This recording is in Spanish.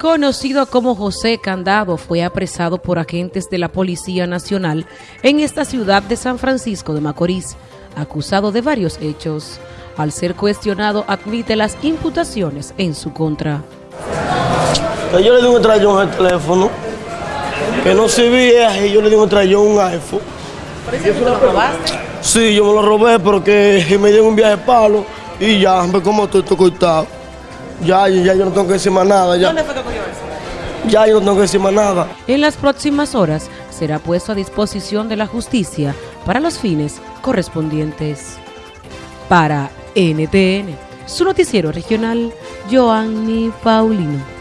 conocido como José Candado, fue apresado por agentes de la Policía Nacional en esta ciudad de San Francisco de Macorís, acusado de varios hechos. Al ser cuestionado, admite las imputaciones en su contra. Yo le di un trayón al teléfono, que no servía, y yo le di un trayón un iPhone. ¿Por eso tú lo robaste? Sí, yo me lo robé porque me dio un viaje palo y ya, me como todo esto cortado. Ya, ya yo no tengo que decir más nada. Ya. ¿Dónde fue que eso? Ya yo no tengo que decir más nada. En las próximas horas será puesto a disposición de la justicia para los fines correspondientes. Para NTN, su noticiero regional, Joanny Paulino.